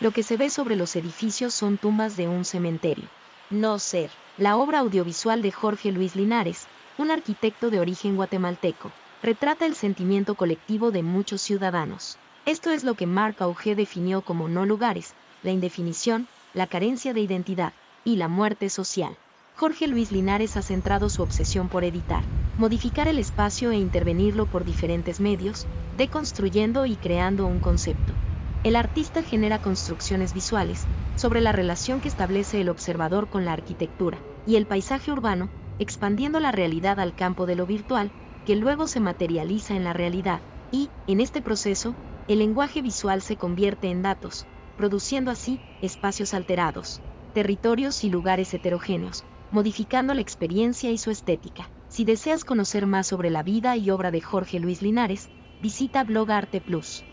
lo que se ve sobre los edificios son tumbas de un cementerio. No ser, la obra audiovisual de Jorge Luis Linares, un arquitecto de origen guatemalteco, retrata el sentimiento colectivo de muchos ciudadanos. Esto es lo que Marc Auger definió como no lugares, la indefinición, la carencia de identidad y la muerte social. Jorge Luis Linares ha centrado su obsesión por editar, modificar el espacio e intervenirlo por diferentes medios, deconstruyendo y creando un concepto. El artista genera construcciones visuales sobre la relación que establece el observador con la arquitectura y el paisaje urbano, expandiendo la realidad al campo de lo virtual, que luego se materializa en la realidad, y, en este proceso, el lenguaje visual se convierte en datos, produciendo así espacios alterados, territorios y lugares heterogéneos, modificando la experiencia y su estética. Si deseas conocer más sobre la vida y obra de Jorge Luis Linares, visita Blog Arte Plus.